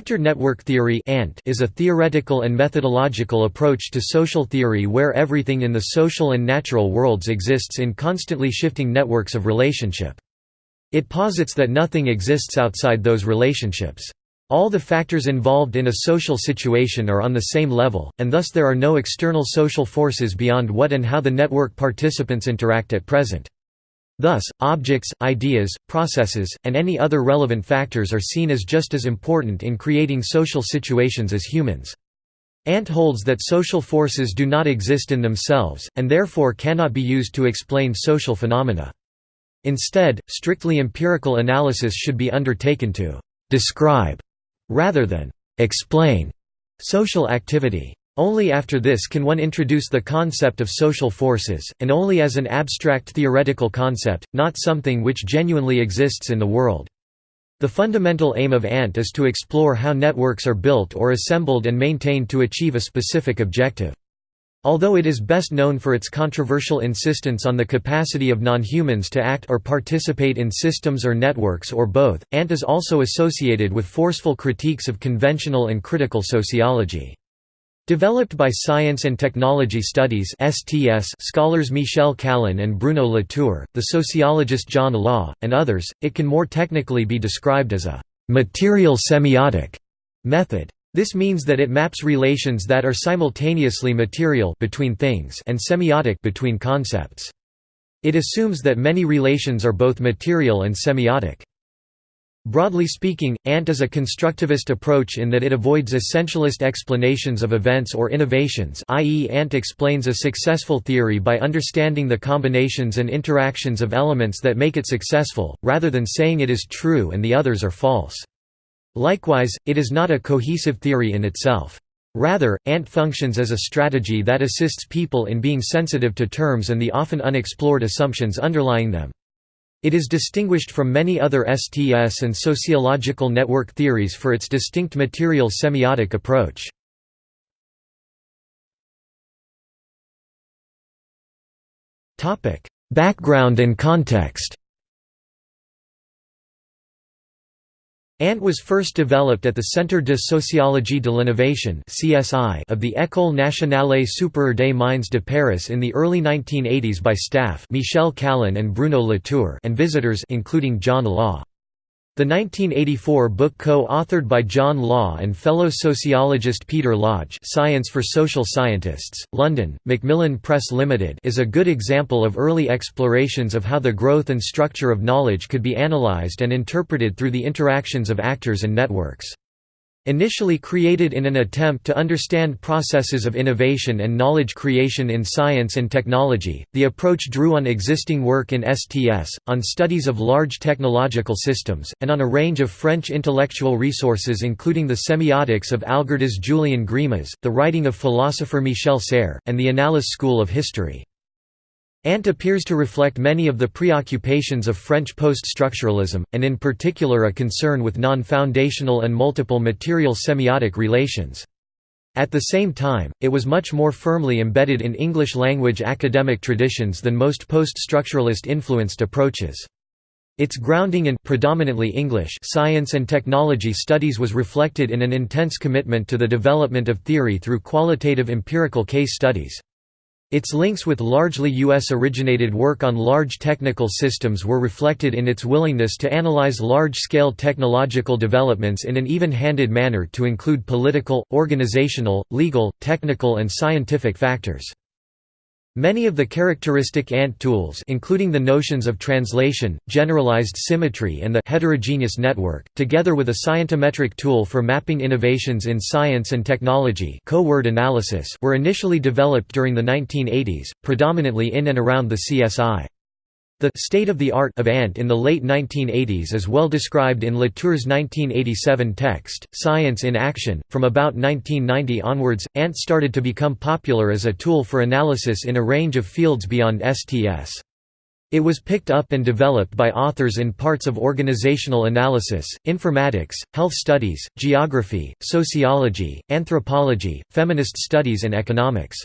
Actor network theory is a theoretical and methodological approach to social theory where everything in the social and natural worlds exists in constantly shifting networks of relationship. It posits that nothing exists outside those relationships. All the factors involved in a social situation are on the same level, and thus there are no external social forces beyond what and how the network participants interact at present. Thus, objects, ideas, processes, and any other relevant factors are seen as just as important in creating social situations as humans. Ant holds that social forces do not exist in themselves, and therefore cannot be used to explain social phenomena. Instead, strictly empirical analysis should be undertaken to «describe» rather than «explain» social activity. Only after this can one introduce the concept of social forces, and only as an abstract theoretical concept, not something which genuinely exists in the world. The fundamental aim of ANT is to explore how networks are built or assembled and maintained to achieve a specific objective. Although it is best known for its controversial insistence on the capacity of non-humans to act or participate in systems or networks or both, ANT is also associated with forceful critiques of conventional and critical sociology. Developed by Science and Technology Studies (STS) scholars Michel Callon and Bruno Latour, the sociologist John Law, and others, it can more technically be described as a material semiotic method. This means that it maps relations that are simultaneously material between things and semiotic between concepts. It assumes that many relations are both material and semiotic. Broadly speaking, ANT is a constructivist approach in that it avoids essentialist explanations of events or innovations i.e. ANT explains a successful theory by understanding the combinations and interactions of elements that make it successful, rather than saying it is true and the others are false. Likewise, it is not a cohesive theory in itself. Rather, ANT functions as a strategy that assists people in being sensitive to terms and the often unexplored assumptions underlying them. It is distinguished from many other STS and sociological network theories for its distinct material semiotic approach. Background and context ANT was first developed at the Centre de Sociologie de l'Innovation of the École nationale supérieure des mines de Paris in the early 1980s by staff Michel Callon and Bruno Latour and visitors including John Law. The 1984 book co-authored by John Law and fellow sociologist Peter Lodge Science for Social Scientists, London, Macmillan Press Limited is a good example of early explorations of how the growth and structure of knowledge could be analysed and interpreted through the interactions of actors and networks. Initially created in an attempt to understand processes of innovation and knowledge creation in science and technology, the approach drew on existing work in STS, on studies of large technological systems, and on a range of French intellectual resources including the semiotics of Algirdas Julien Greimas, the writing of philosopher Michel Serres, and the Annales School of History. Ant appears to reflect many of the preoccupations of French post-structuralism, and in particular a concern with non-foundational and multiple material semiotic relations. At the same time, it was much more firmly embedded in English-language academic traditions than most post-structuralist influenced approaches. Its grounding in predominantly English science and technology studies was reflected in an intense commitment to the development of theory through qualitative empirical case studies. Its links with largely US-originated work on large technical systems were reflected in its willingness to analyze large-scale technological developments in an even-handed manner to include political, organizational, legal, technical and scientific factors. Many of the characteristic ANT tools including the notions of translation, generalized symmetry and the heterogeneous network, together with a scientometric tool for mapping innovations in science and technology co-word analysis were initially developed during the 1980s, predominantly in and around the CSI. The state of the art of ANT in the late 1980s is well described in Latour's 1987 text, Science in Action. From about 1990 onwards, ANT started to become popular as a tool for analysis in a range of fields beyond STS. It was picked up and developed by authors in parts of organizational analysis, informatics, health studies, geography, sociology, anthropology, feminist studies and economics.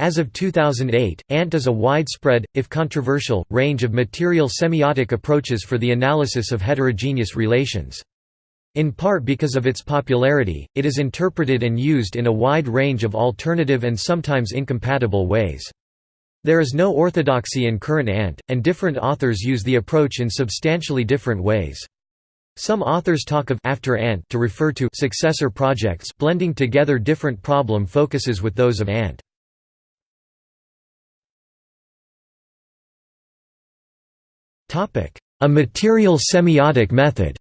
As of 2008, ANT is a widespread, if controversial, range of material semiotic approaches for the analysis of heterogeneous relations. In part because of its popularity, it is interpreted and used in a wide range of alternative and sometimes incompatible ways. There is no orthodoxy in current ANT, and different authors use the approach in substantially different ways. Some authors talk of after ANT to refer to successor projects blending together different problem focuses with those of ANT. A material semiotic method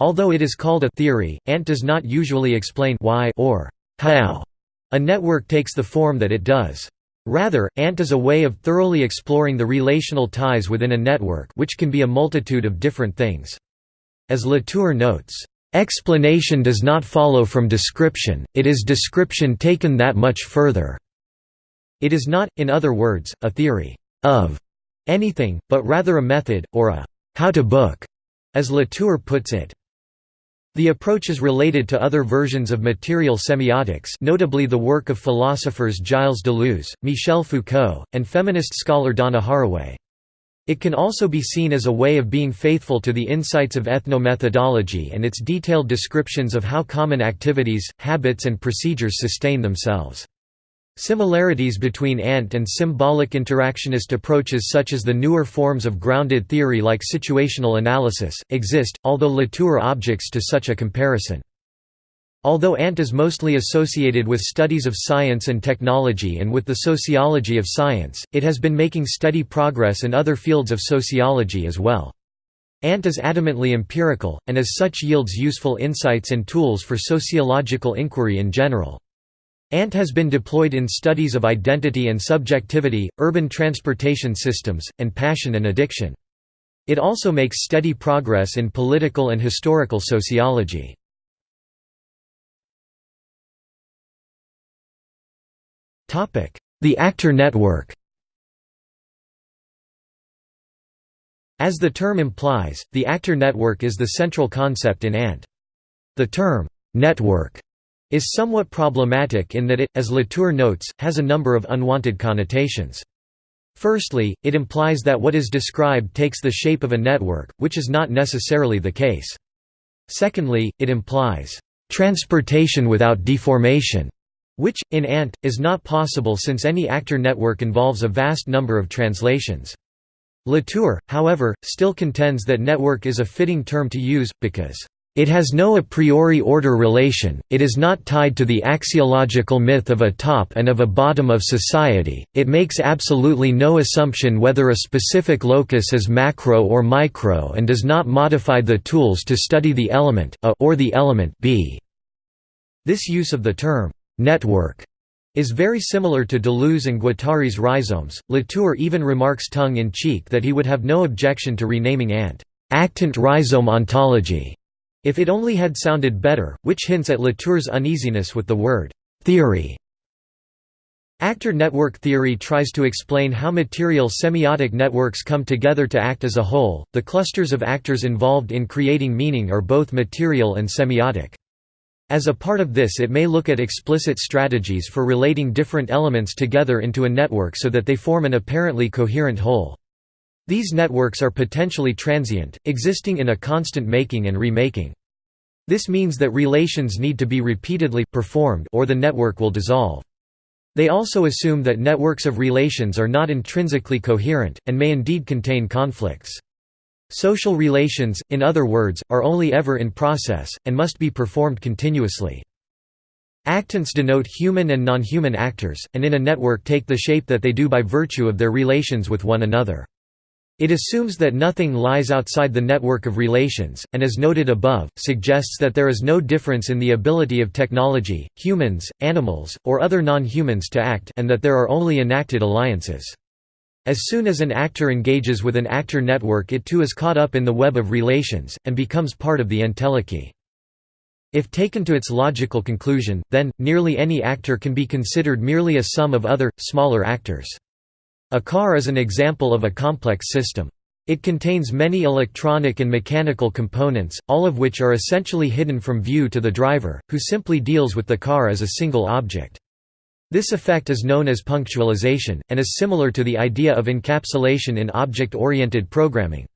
Although it is called a theory, ANT does not usually explain why or how a network takes the form that it does. Rather, ANT is a way of thoroughly exploring the relational ties within a network which can be a multitude of different things. As Latour notes, "...explanation does not follow from description, it is description taken that much further." It is not, in other words, a theory of anything, but rather a method, or a how to book, as Latour puts it. The approach is related to other versions of material semiotics notably the work of philosophers Gilles Deleuze, Michel Foucault, and feminist scholar Donna Haraway. It can also be seen as a way of being faithful to the insights of ethnomethodology and its detailed descriptions of how common activities, habits and procedures sustain themselves. Similarities between ANT and symbolic interactionist approaches such as the newer forms of grounded theory like situational analysis, exist, although Latour objects to such a comparison. Although ANT is mostly associated with studies of science and technology and with the sociology of science, it has been making steady progress in other fields of sociology as well. ANT is adamantly empirical, and as such yields useful insights and tools for sociological inquiry in general. ANT has been deployed in studies of identity and subjectivity, urban transportation systems, and passion and addiction. It also makes steady progress in political and historical sociology. The actor network As the term implies, the actor network is the central concept in ANT. The term, network is somewhat problematic in that it, as Latour notes, has a number of unwanted connotations. Firstly, it implies that what is described takes the shape of a network, which is not necessarily the case. Secondly, it implies, "...transportation without deformation", which, in ANT, is not possible since any actor network involves a vast number of translations. Latour, however, still contends that network is a fitting term to use, because it has no a priori order relation, it is not tied to the axiological myth of a top and of a bottom of society, it makes absolutely no assumption whether a specific locus is macro or micro and does not modify the tools to study the element a or the element b. This use of the term, network, is very similar to Deleuze and Guattari's rhizomes. Latour even remarks tongue in cheek that he would have no objection to renaming ANT, actant rhizome ontology, if it only had sounded better, which hints at Latour's uneasiness with the word «theory». Actor network theory tries to explain how material semiotic networks come together to act as a whole. The clusters of actors involved in creating meaning are both material and semiotic. As a part of this, it may look at explicit strategies for relating different elements together into a network so that they form an apparently coherent whole. These networks are potentially transient, existing in a constant making and remaking. This means that relations need to be repeatedly performed or the network will dissolve. They also assume that networks of relations are not intrinsically coherent, and may indeed contain conflicts. Social relations, in other words, are only ever in process, and must be performed continuously. Actants denote human and non-human actors, and in a network take the shape that they do by virtue of their relations with one another. It assumes that nothing lies outside the network of relations, and as noted above, suggests that there is no difference in the ability of technology, humans, animals, or other non-humans to act and that there are only enacted alliances. As soon as an actor engages with an actor network it too is caught up in the web of relations, and becomes part of the entelechy. If taken to its logical conclusion, then, nearly any actor can be considered merely a sum of other, smaller actors. A car is an example of a complex system. It contains many electronic and mechanical components, all of which are essentially hidden from view to the driver, who simply deals with the car as a single object. This effect is known as punctualization, and is similar to the idea of encapsulation in object-oriented programming.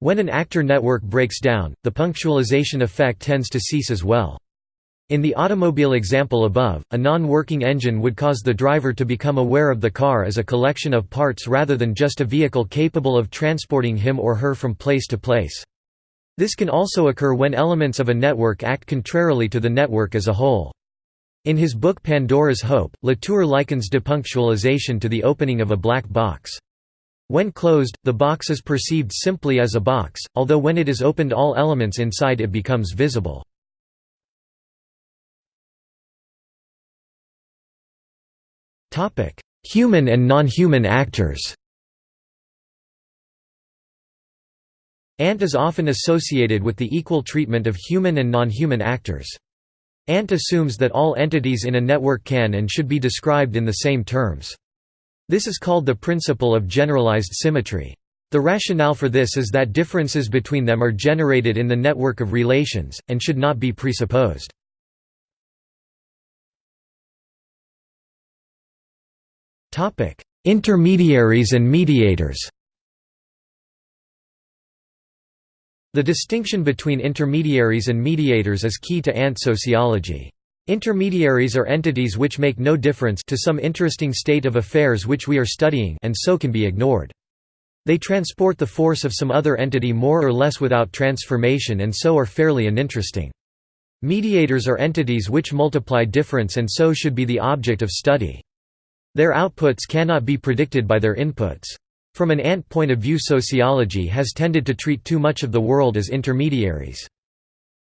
When an actor network breaks down, the punctualization effect tends to cease as well. In the automobile example above, a non-working engine would cause the driver to become aware of the car as a collection of parts rather than just a vehicle capable of transporting him or her from place to place. This can also occur when elements of a network act contrarily to the network as a whole. In his book Pandora's Hope, Latour likens depunctualization to the opening of a black box. When closed, the box is perceived simply as a box, although when it is opened all elements inside it becomes visible. Human and non-human actors Ant is often associated with the equal treatment of human and non-human actors. Ant assumes that all entities in a network can and should be described in the same terms. This is called the principle of generalized symmetry. The rationale for this is that differences between them are generated in the network of relations, and should not be presupposed. Intermediaries and mediators The distinction between intermediaries and mediators is key to ant sociology. Intermediaries are entities which make no difference to some interesting state of affairs which we are studying and so can be ignored. They transport the force of some other entity more or less without transformation and so are fairly uninteresting. Mediators are entities which multiply difference and so should be the object of study. Their outputs cannot be predicted by their inputs. From an ant point of view sociology has tended to treat too much of the world as intermediaries.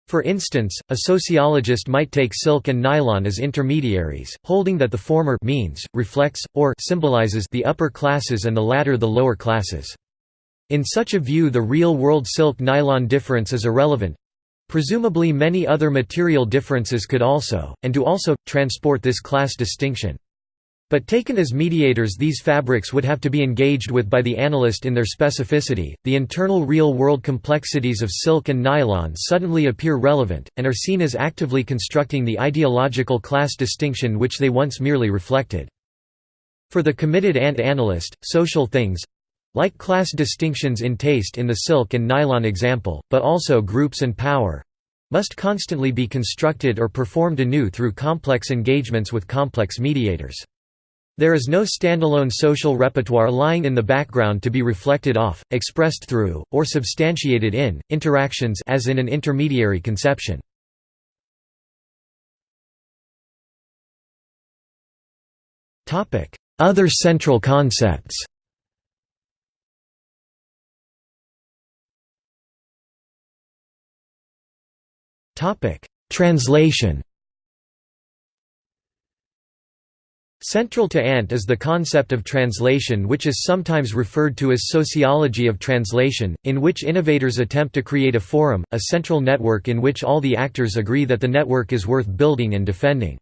For instance, a sociologist might take silk and nylon as intermediaries, holding that the former means, reflects, or symbolizes the upper classes and the latter the lower classes. In such a view the real-world silk-nylon difference is irrelevant. Presumably many other material differences could also, and do also, transport this class distinction. But taken as mediators these fabrics would have to be engaged with by the analyst in their specificity. The internal real-world complexities of silk and nylon suddenly appear relevant, and are seen as actively constructing the ideological class distinction which they once merely reflected. For the committed ant analyst, social things, like class distinctions in taste in the silk and nylon example, but also groups and power, must constantly be constructed or performed anew through complex engagements with complex mediators. There is no standalone social repertoire lying in the background to be reflected off, expressed through, or substantiated in, interactions as in an intermediary conception. Other central concepts Translation Central to Ant is the concept of translation which is sometimes referred to as sociology of translation, in which innovators attempt to create a forum, a central network in which all the actors agree that the network is worth building and defending.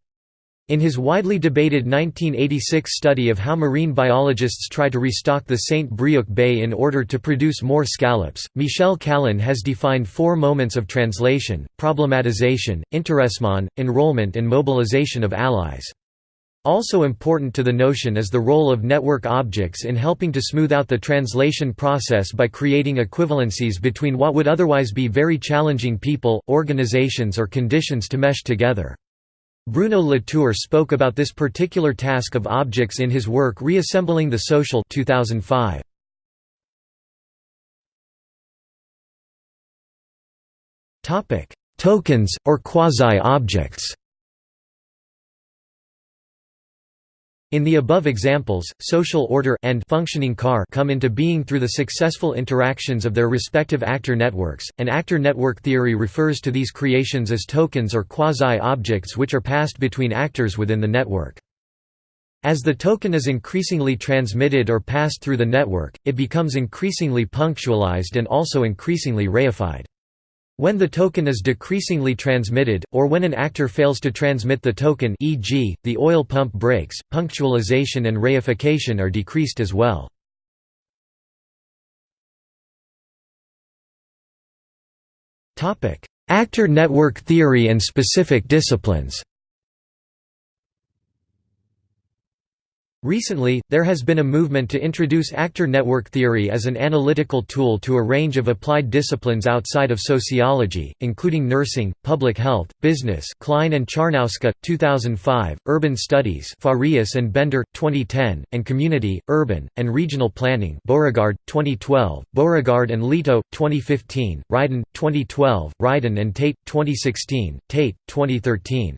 In his widely debated 1986 study of how marine biologists try to restock the St. Brieuc Bay in order to produce more scallops, Michel Callon has defined four moments of translation, problematization, intéressement, enrollment and mobilization of allies. Also important to the notion is the role of network objects in helping to smooth out the translation process by creating equivalencies between what would otherwise be very challenging people, organizations or conditions to mesh together. Bruno Latour spoke about this particular task of objects in his work Reassembling the Social 2005. Tokens, or quasi-objects In the above examples, social order and functioning car come into being through the successful interactions of their respective actor networks, and actor network theory refers to these creations as tokens or quasi-objects which are passed between actors within the network. As the token is increasingly transmitted or passed through the network, it becomes increasingly punctualized and also increasingly reified. When the token is decreasingly transmitted, or when an actor fails to transmit the token e.g., the oil pump breaks, punctualization and reification are decreased as well. Actor network theory and specific disciplines Recently, there has been a movement to introduce actor network theory as an analytical tool to a range of applied disciplines outside of sociology, including nursing, public health, business Klein and Czarniawska, 2005, urban studies Farias and Bender, 2010, and community, urban, and regional planning Beauregard, 2012, Beauregard and Lieto, 2015, Rydin, 2012, Rydin and Tate, 2016, Tate, 2013.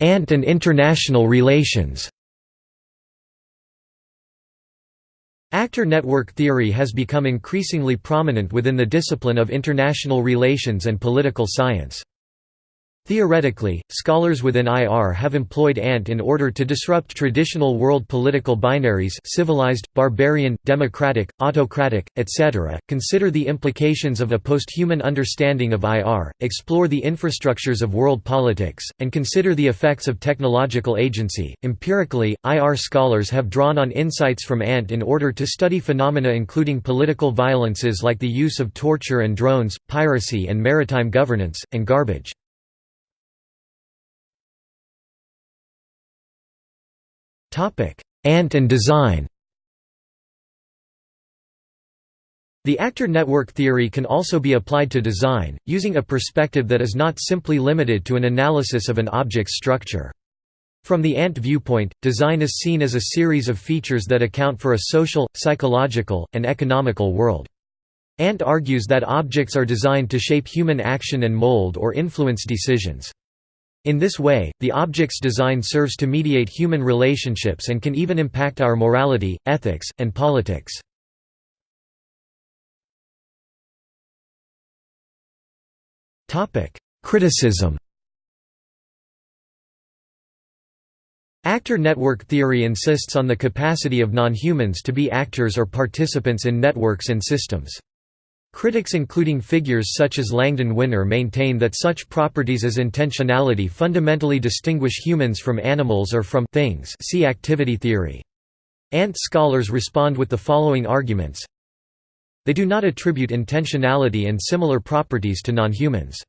Ant and international relations Actor network theory has become increasingly prominent within the discipline of international relations and political science. Theoretically, scholars within IR have employed ANT in order to disrupt traditional world political binaries civilized, barbarian, democratic, autocratic, etc., consider the implications of a post-human understanding of IR, explore the infrastructures of world politics, and consider the effects of technological agency. Empirically, IR scholars have drawn on insights from ANT in order to study phenomena including political violences like the use of torture and drones, piracy and maritime governance, and garbage. Ant and design The actor network theory can also be applied to design, using a perspective that is not simply limited to an analysis of an object's structure. From the ant viewpoint, design is seen as a series of features that account for a social, psychological, and economical world. Ant argues that objects are designed to shape human action and mold or influence decisions. In this way, the object's design serves to mediate human relationships and can even impact our morality, ethics, and politics. Criticism Actor network theory insists on the capacity of non-humans to be actors or participants in networks and systems. Critics including figures such as Langdon Winner maintain that such properties as intentionality fundamentally distinguish humans from animals or from things see activity theory. Ant scholars respond with the following arguments. They do not attribute intentionality and similar properties to non-humans.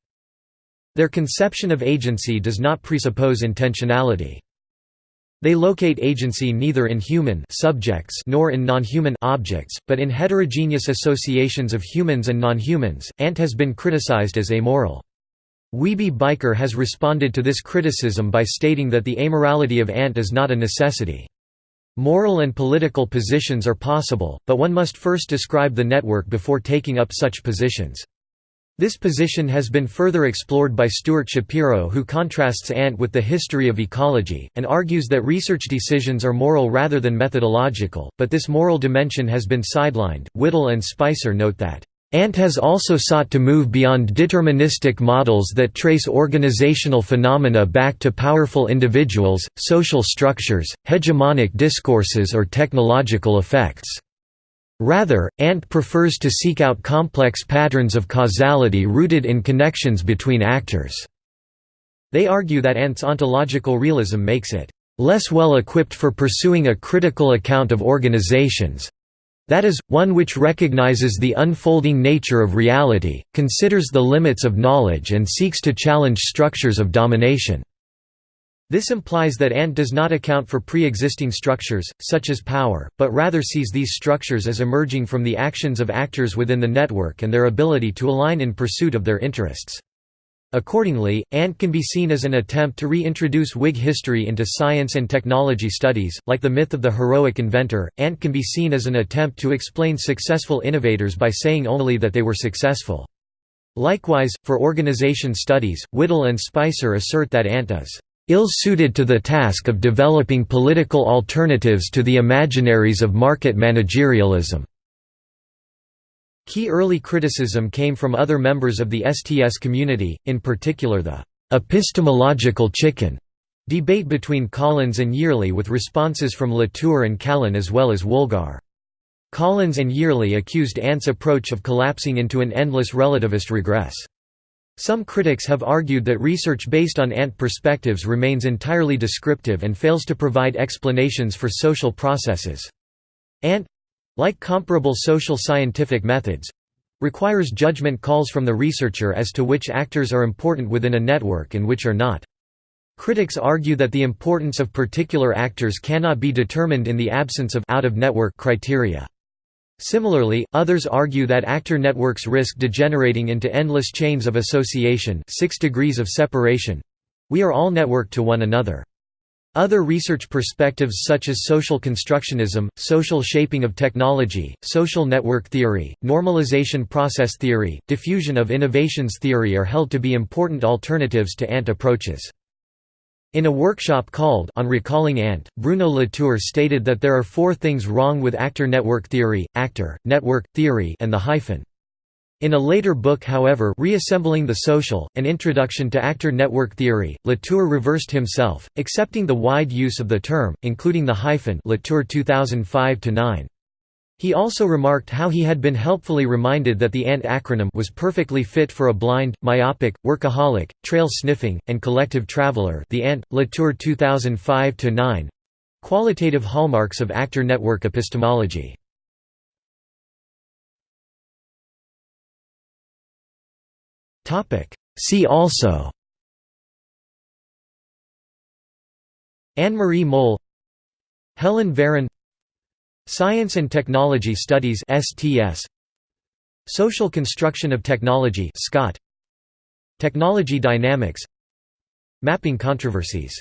Their conception of agency does not presuppose intentionality. They locate agency neither in human subjects nor in non-human objects, but in heterogeneous associations of humans and non-humans. Ant has been criticized as amoral. Wiebe Bijker has responded to this criticism by stating that the amorality of Ant is not a necessity. Moral and political positions are possible, but one must first describe the network before taking up such positions. This position has been further explored by Stuart Shapiro who contrasts Ant with the history of ecology, and argues that research decisions are moral rather than methodological, but this moral dimension has been sidelined. Whittle and Spicer note that, Ant has also sought to move beyond deterministic models that trace organizational phenomena back to powerful individuals, social structures, hegemonic discourses or technological effects. Rather, Ant prefers to seek out complex patterns of causality rooted in connections between actors. They argue that Ant's ontological realism makes it less well equipped for pursuing a critical account of organizations that is, one which recognizes the unfolding nature of reality, considers the limits of knowledge and seeks to challenge structures of domination. This implies that Ant does not account for pre-existing structures, such as power, but rather sees these structures as emerging from the actions of actors within the network and their ability to align in pursuit of their interests. Accordingly, Ant can be seen as an attempt to reintroduce Whig history into science and technology studies. Like the myth of the heroic inventor, Ant can be seen as an attempt to explain successful innovators by saying only that they were successful. Likewise, for organization studies, Whittle and Spicer assert that Ant is ill-suited to the task of developing political alternatives to the imaginaries of market managerialism. Key early criticism came from other members of the STS community, in particular the «epistemological chicken» debate between Collins and Yearley with responses from Latour and Callon as well as Woolgar. Collins and Yearley accused Ant's approach of collapsing into an endless relativist regress. Some critics have argued that research based on ant perspectives remains entirely descriptive and fails to provide explanations for social processes. Ant like comparable social scientific methods requires judgment calls from the researcher as to which actors are important within a network and which are not. Critics argue that the importance of particular actors cannot be determined in the absence of out-of-network criteria. Similarly, others argue that actor networks risk degenerating into endless chains of association six degrees of separation. We are all networked to one another. Other research perspectives such as social constructionism, social shaping of technology, social network theory, normalization process theory, diffusion of innovations theory are held to be important alternatives to ANT approaches. In a workshop called On Recalling Ant, Bruno Latour stated that there are four things wrong with actor network theory, actor, network, theory and the hyphen. In a later book however Reassembling the Social, An Introduction to Actor Network Theory, Latour reversed himself, accepting the wide use of the term, including the hyphen Latour 2005 -9. He also remarked how he had been helpfully reminded that the ANT acronym was perfectly fit for a blind, myopic, workaholic, trail-sniffing, and collective traveler the ANT, Latour 2005–9 qualitative hallmarks of actor network epistemology. See also. Anne-Marie Mol Helen Verran Science and Technology Studies STS Social Construction of Technology SCOT. Technology Dynamics. Mapping Controversies